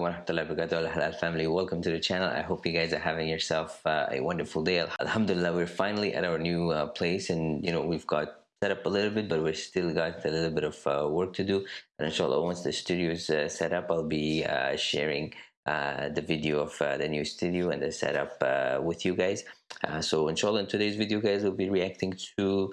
warahmatullahi wabarakatuh. Halal family welcome to the channel. I hope you guys are having yourself uh, a wonderful day. Alhamdulillah we're finally at our new uh, place and you know we've got set up a little bit but we still got a little bit of uh, work to do. And inshallah once the studio is uh, set up I'll be uh, sharing uh, the video of the new studio and the setup with you guys. So inshallah in today's video guys we'll be reacting to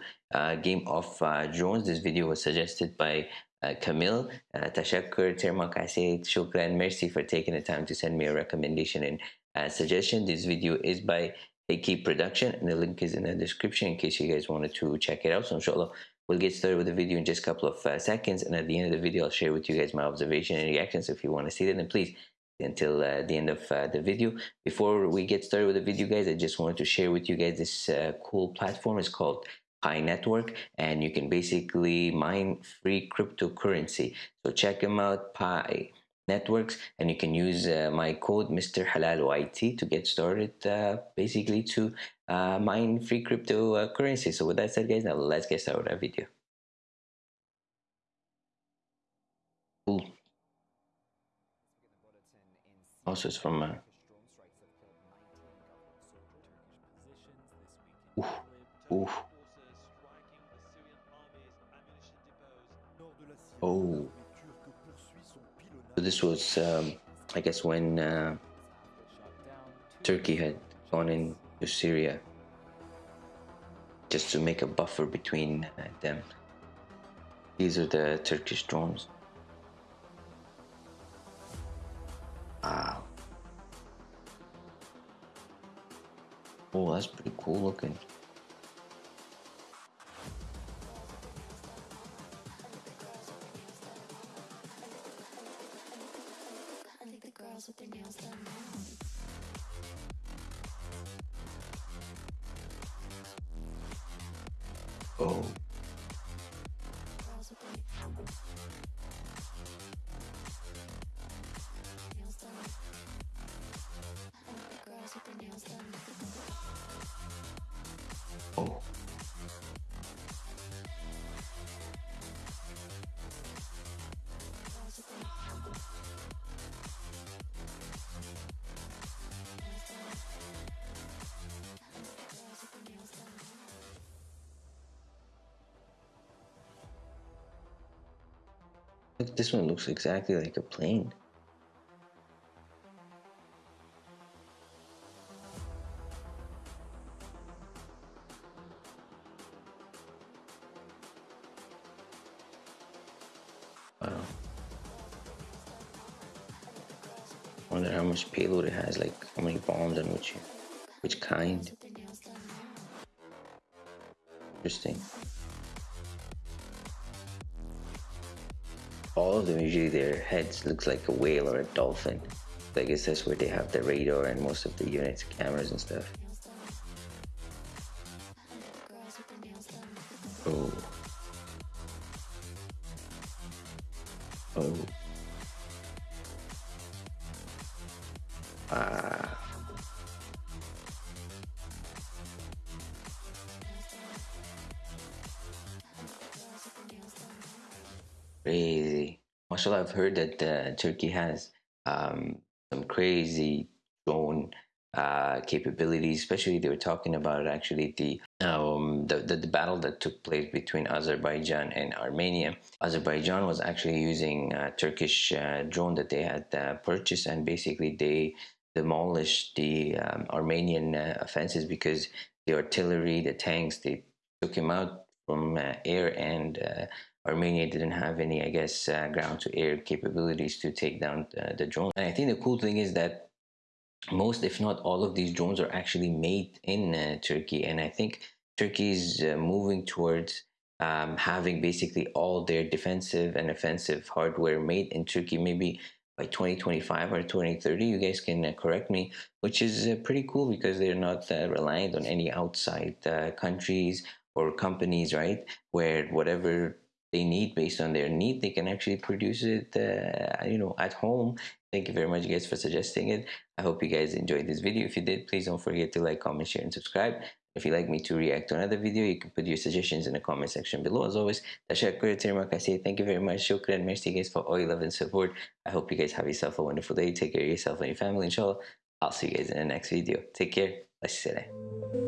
game of drones this video was suggested by uh, Camille, uh, tashakkur, terma kasih, shukran, merci for taking the time to send me a recommendation and uh, suggestion. This video is by AK Production and the link is in the description in case you guys wanted to check it out. So inshallah, we'll get started with the video in just a couple of uh, seconds and at the end of the video, I'll share with you guys my observation and reactions. if you want to see it, then please until uh, the end of uh, the video. Before we get started with the video guys, I just wanted to share with you guys this uh, cool platform. It's called Pi Network and you can basically mine free cryptocurrency. So check them out, Pi Networks, and you can use uh, my code Mr. Halal YT to get started uh, basically to uh, mine free cryptocurrency. So with that said guys, now let's get started with our video. Cool. Also it's from uh, Oof. Oh. So this was, um, I guess, when uh, Turkey had gone into Syria just to make a buffer between uh, them. These are the Turkish drones. Wow. Oh, that's pretty cool looking. Oh. Oh. This one looks exactly like a plane. Wow. wonder how much payload it has, like how many bombs and which which kind. Interesting. All of them usually their heads looks like a whale or a dolphin. I guess that's where they have the radar and most of the units, cameras and stuff. Oh. Oh. Ah. Crazy. Mashallah, I've heard that uh, Turkey has um, some crazy drone uh, capabilities. Especially, they were talking about actually the, um, the, the the battle that took place between Azerbaijan and Armenia. Azerbaijan was actually using a Turkish uh, drone that they had uh, purchased, and basically they demolished the um, Armenian uh, offenses because the artillery, the tanks, they took him out from uh, air and Armenia didn't have any, I guess, uh, ground-to-air capabilities to take down uh, the drone. And I think the cool thing is that most, if not all of these drones are actually made in uh, Turkey. And I think Turkey is uh, moving towards um, having basically all their defensive and offensive hardware made in Turkey, maybe by 2025 or 2030 you guys can uh, correct me which is uh, pretty cool because they're not reliant on any outside countries or companies right where whatever they need based on their need they can actually produce it uh, you know at home. Thank you very much guys for suggesting it. I hope you guys enjoyed this video. If you did please don't forget to like comment share and subscribe. If you'd like me to react to another video you can put your suggestions in the comment section below. As always tashakkur I say thank you very much. Shukran merci guys for all your love and support. I hope you guys have yourself a wonderful day. Take care of yourself and your family inshallah. I'll see you guys in the next video. Take care. Assalam.